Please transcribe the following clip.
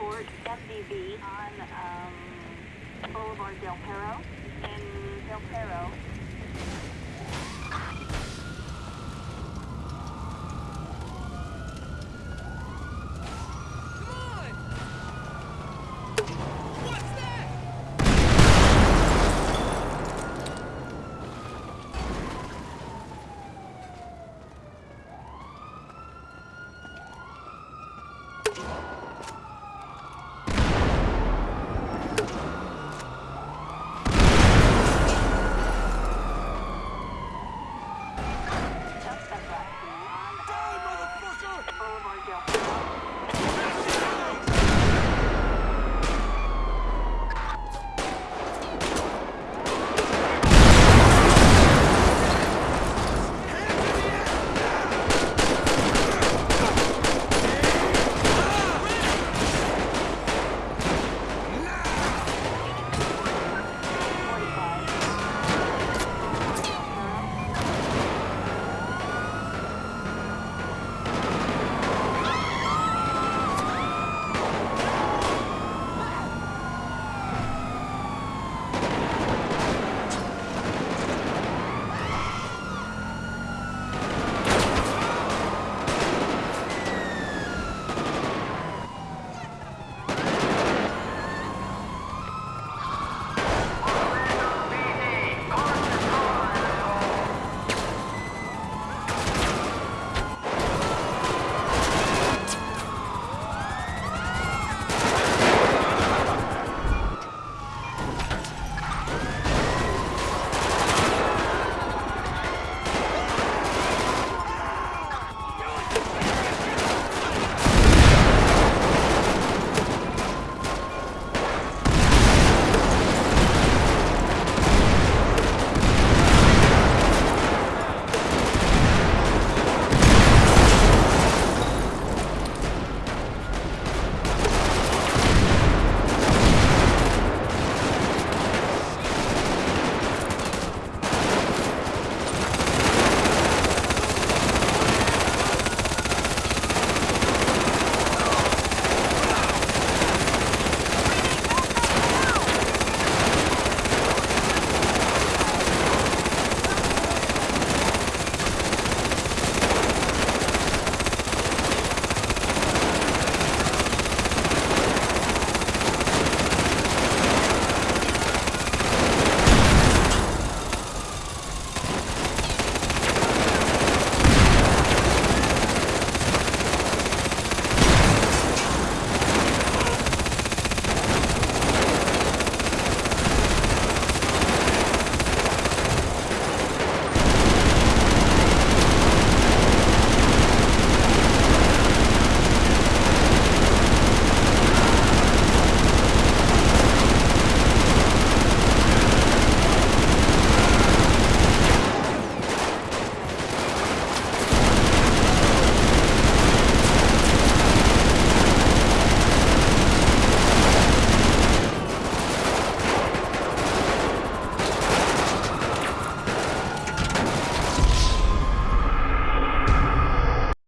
Court MDV on um, Boulevard Del Perro in Del Perro. You.